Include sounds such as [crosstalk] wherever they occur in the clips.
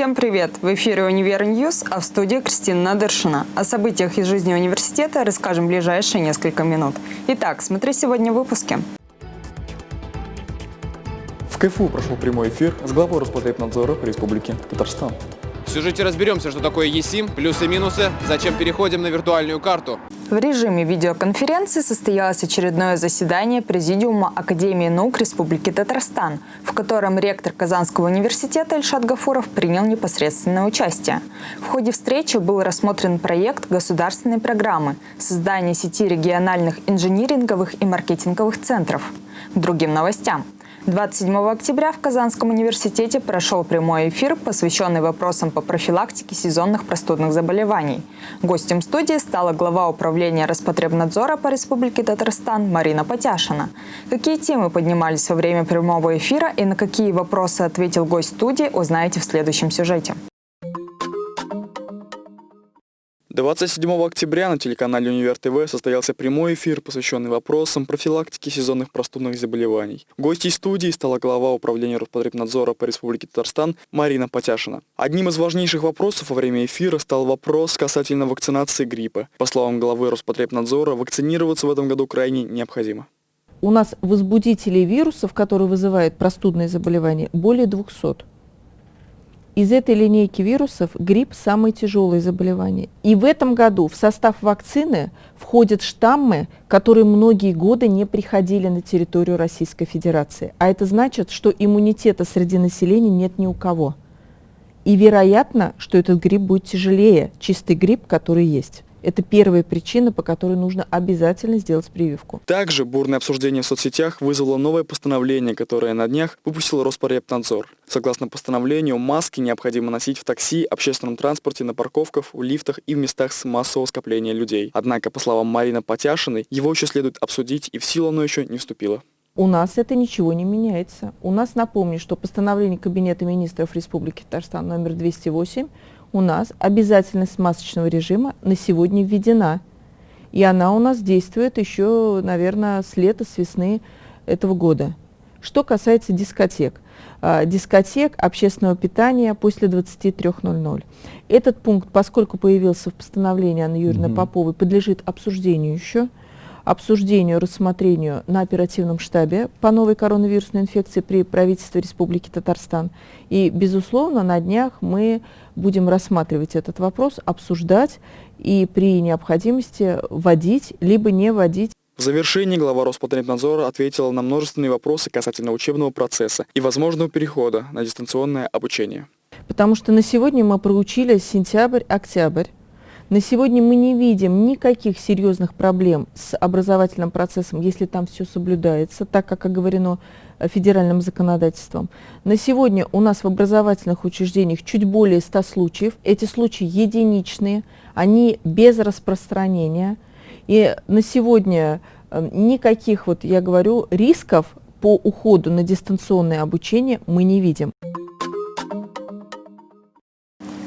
Всем привет! В эфире «Универ News», а в студии Кристина Надыршина. О событиях из жизни университета расскажем в ближайшие несколько минут. Итак, смотри сегодня в выпуске. В КФУ прошел прямой эфир с главой Роспотребнадзора Республики Татарстан. В сюжете разберемся, что такое eSIM, плюсы и минусы, зачем переходим на виртуальную карту. В режиме видеоконференции состоялось очередное заседание Президиума Академии наук Республики Татарстан, в котором ректор Казанского университета Ильшат Гафуров принял непосредственное участие. В ходе встречи был рассмотрен проект государственной программы создания сети региональных инжиниринговых и маркетинговых центров. Другим новостям. 27 октября в Казанском университете прошел прямой эфир, посвященный вопросам по профилактике сезонных простудных заболеваний. Гостем студии стала глава управления Роспотребнадзора по Республике Татарстан Марина Потяшина. Какие темы поднимались во время прямого эфира и на какие вопросы ответил гость студии, узнаете в следующем сюжете. 27 октября на телеканале Универ ТВ состоялся прямой эфир, посвященный вопросам профилактики сезонных простудных заболеваний. Гостьей студии стала глава управления Роспотребнадзора по Республике Татарстан Марина Потяшина. Одним из важнейших вопросов во время эфира стал вопрос касательно вакцинации гриппа. По словам главы Роспотребнадзора, вакцинироваться в этом году крайне необходимо. У нас возбудителей вирусов, которые вызывают простудные заболевания, более 200. Из этой линейки вирусов грипп – самое тяжелое заболевание. И в этом году в состав вакцины входят штаммы, которые многие годы не приходили на территорию Российской Федерации. А это значит, что иммунитета среди населения нет ни у кого. И вероятно, что этот грипп будет тяжелее, чистый грипп, который есть. Это первая причина, по которой нужно обязательно сделать прививку. Также бурное обсуждение в соцсетях вызвало новое постановление, которое на днях выпустил Роспотребнадзор. Согласно постановлению, маски необходимо носить в такси, общественном транспорте, на парковках, в лифтах и в местах с массового скопления людей. Однако, по словам Марины Потяшиной, его еще следует обсудить, и в силу оно еще не вступило. У нас это ничего не меняется. У нас, напомню, что постановление Кабинета министров Республики Татарстан номер 208 у нас обязательность масочного режима на сегодня введена. И она у нас действует еще, наверное, с лета, с весны этого года. Что касается дискотек. А, дискотек общественного питания после 23.00. Этот пункт, поскольку появился в постановлении Анны Юрьевны угу. Поповой, подлежит обсуждению еще обсуждению, рассмотрению на оперативном штабе по новой коронавирусной инфекции при правительстве Республики Татарстан. И, безусловно, на днях мы будем рассматривать этот вопрос, обсуждать и при необходимости вводить, либо не вводить. В завершении глава Роспотребнадзора ответила на множественные вопросы касательно учебного процесса и возможного перехода на дистанционное обучение. Потому что на сегодня мы проучили сентябрь-октябрь на сегодня мы не видим никаких серьезных проблем с образовательным процессом, если там все соблюдается, так как оговорено э, федеральным законодательством. На сегодня у нас в образовательных учреждениях чуть более 100 случаев. Эти случаи единичные, они без распространения. И на сегодня э, никаких, вот я говорю, рисков по уходу на дистанционное обучение мы не видим.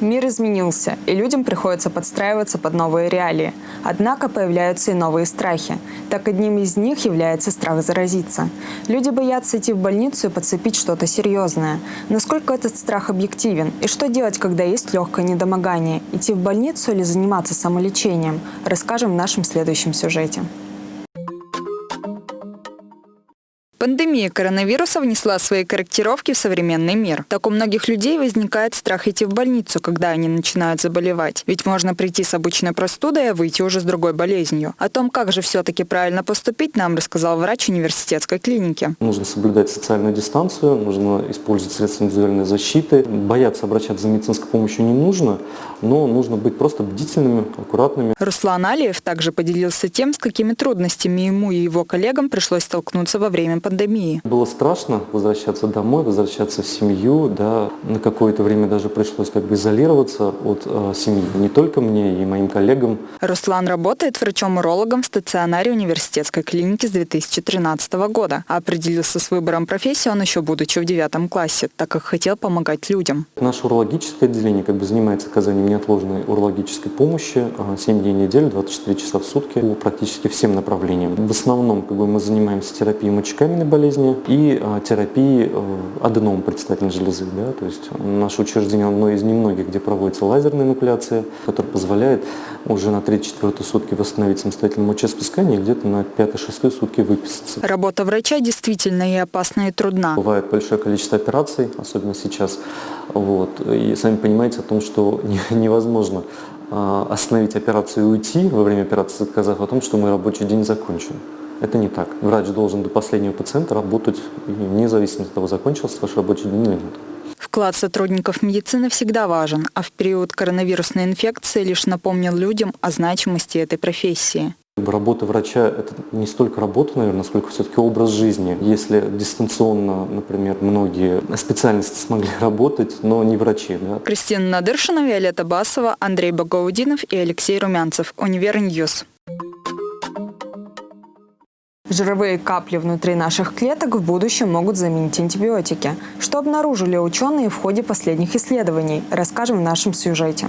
Мир изменился, и людям приходится подстраиваться под новые реалии. Однако появляются и новые страхи. Так одним из них является страх заразиться. Люди боятся идти в больницу и подцепить что-то серьезное. Насколько этот страх объективен? И что делать, когда есть легкое недомогание? Идти в больницу или заниматься самолечением? Расскажем в нашем следующем сюжете. Пандемия коронавируса внесла свои корректировки в современный мир. Так у многих людей возникает страх идти в больницу, когда они начинают заболевать. Ведь можно прийти с обычной простудой, а выйти уже с другой болезнью. О том, как же все-таки правильно поступить, нам рассказал врач университетской клиники. Нужно соблюдать социальную дистанцию, нужно использовать средства индивидуальной защиты. Бояться обращаться за медицинской помощью не нужно, но нужно быть просто бдительными, аккуратными. Руслан Алиев также поделился тем, с какими трудностями ему и его коллегам пришлось столкнуться во время пандемии пандемии? Было страшно возвращаться домой, возвращаться в семью. Да. На какое-то время даже пришлось как бы изолироваться от э, семьи. Не только мне и моим коллегам. Руслан работает врачом-урологом в стационаре университетской клиники с 2013 года. Определился с выбором профессии он еще будучи в девятом классе, так как хотел помогать людям. Наше урологическое отделение как бы занимается оказанием неотложной урологической помощи 7 дней в неделю, 24 часа в сутки по практически всем направлениям. В основном как бы, мы занимаемся терапией мочекаменной гормональной болезни и а, терапии э, аденом предстательной железы. Да? То есть наше учреждение одно из немногих, где проводится лазерная инуклеация, которая позволяет уже на 3-4 сутки восстановить самостоятельное мочеиспускание и где-то на 5-6 сутки выписаться. Работа врача действительно и опасна, и трудна. Бывает большое количество операций, особенно сейчас. Вот. И сами понимаете о том, что невозможно а, остановить операцию и уйти во время операции, сказав о том, что мой рабочий день закончен. Это не так. Врач должен до последнего пациента работать, вне зависимости от того, закончился ваш рабочий день или нет. Вклад сотрудников медицины всегда важен, а в период коронавирусной инфекции лишь напомнил людям о значимости этой профессии. Работа врача – это не столько работа, наверное, сколько все-таки образ жизни. Если дистанционно, например, многие специальности смогли [laughs] работать, но не врачи. Да? Кристина Надыршина, Виолетта Басова, Андрей Багаудинов и Алексей Румянцев. Универ News. Жировые капли внутри наших клеток в будущем могут заменить антибиотики. Что обнаружили ученые в ходе последних исследований, расскажем в нашем сюжете.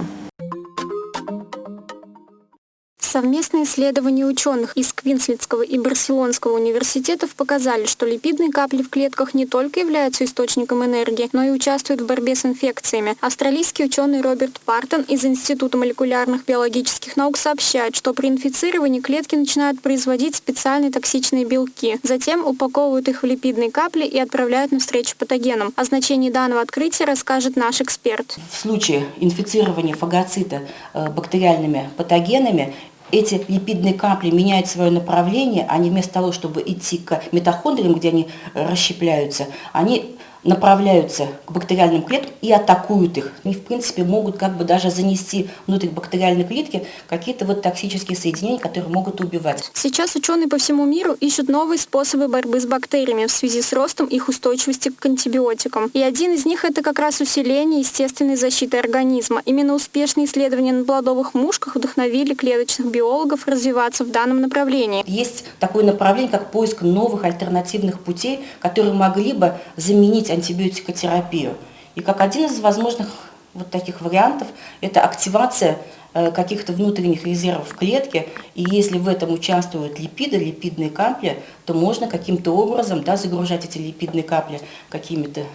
Совместные исследования ученых из Квинслендского и Барселонского университетов показали, что липидные капли в клетках не только являются источником энергии, но и участвуют в борьбе с инфекциями. Австралийский ученый Роберт Партон из Института молекулярных биологических наук сообщает, что при инфицировании клетки начинают производить специальные токсичные белки. Затем упаковывают их в липидные капли и отправляют навстречу патогенам. О значении данного открытия расскажет наш эксперт. В случае инфицирования фагоцита э, бактериальными патогенами эти липидные капли меняют свое направление, они вместо того, чтобы идти к митохондриям, где они расщепляются, они направляются к бактериальным клеткам и атакуют их. Они, в принципе, могут как бы даже занести внутрь бактериальной клетки какие-то вот токсические соединения, которые могут убивать. Сейчас ученые по всему миру ищут новые способы борьбы с бактериями в связи с ростом их устойчивости к антибиотикам. И один из них – это как раз усиление естественной защиты организма. Именно успешные исследования на плодовых мушках вдохновили клеточных биологов развиваться в данном направлении. Есть такое направление, как поиск новых альтернативных путей, которые могли бы заменить антибиотикотерапию. И как один из возможных вот таких вариантов это активация э, каких-то внутренних резервов в клетке, и если в этом участвуют липиды, липидные капли, то можно каким-то образом да, загружать эти липидные капли какими-то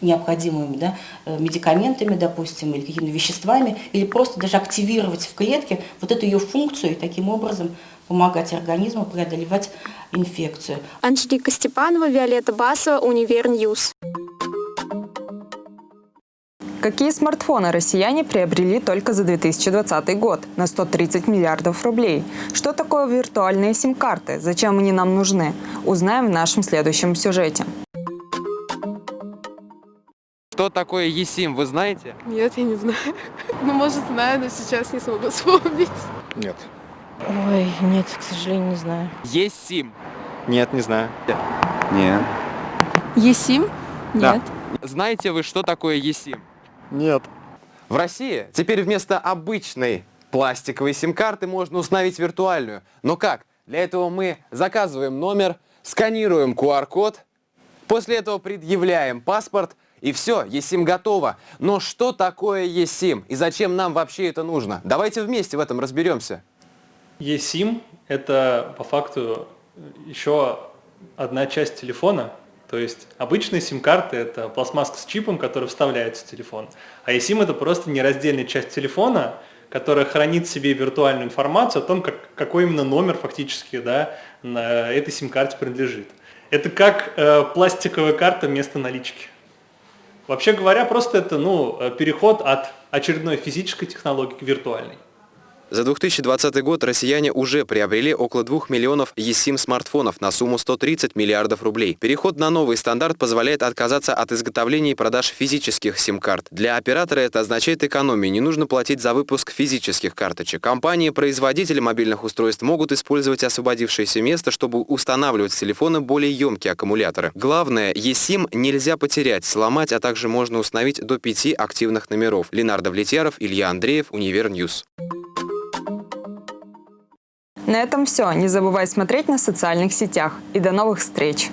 необходимыми да, э, медикаментами, допустим, или какими-то веществами, или просто даже активировать в клетке вот эту ее функцию и таким образом помогать организму преодолевать инфекцию. Анжелика Степанова, Виолетта Басова, Универ News. Какие смартфоны россияне приобрели только за 2020 год на 130 миллиардов рублей? Что такое виртуальные сим-карты? Зачем они нам нужны? Узнаем в нашем следующем сюжете. Что такое eSIM, вы знаете? Нет, я не знаю. [laughs] Ну, может, знаю, но сейчас не смогу [laughs] вспомнить. Нет. Ой, нет, к сожалению, не знаю. eSIM. Нет, не знаю. Нет. Есим? Да. Нет. Знаете вы, что такое eSIM? Нет. В России теперь вместо обычной пластиковой сим-карты можно установить виртуальную. Но как? Для этого мы заказываем номер, сканируем QR-код, после этого предъявляем паспорт, и все, eSIM готово. Но что такое eSIM и зачем нам вообще это нужно? Давайте вместе в этом разберемся. eSIM – это по факту еще одна часть телефона, то есть обычные сим-карты – это пластмасска с чипом, который вставляется в телефон. А eSIM – это просто нераздельная часть телефона, которая хранит в себе виртуальную информацию о том, как, какой именно номер фактически да, на этой сим-карте принадлежит. Это как э, пластиковая карта вместо налички. Вообще говоря, просто это ну, э, переход от очередной физической технологии к виртуальной. За 2020 год россияне уже приобрели около 2 миллионов eSIM смартфонов на сумму 130 миллиардов рублей. Переход на новый стандарт позволяет отказаться от изготовления и продаж физических сим-карт. Для оператора это означает экономию, не нужно платить за выпуск физических карточек. Компании-производители мобильных устройств могут использовать освободившееся место, чтобы устанавливать в телефоны более емкие аккумуляторы. Главное, eSIM нельзя потерять, сломать, а также можно установить до пяти активных номеров. Ленар Давлетьяров, Илья Андреев, Универ News. На этом все. Не забывай смотреть на социальных сетях. И до новых встреч!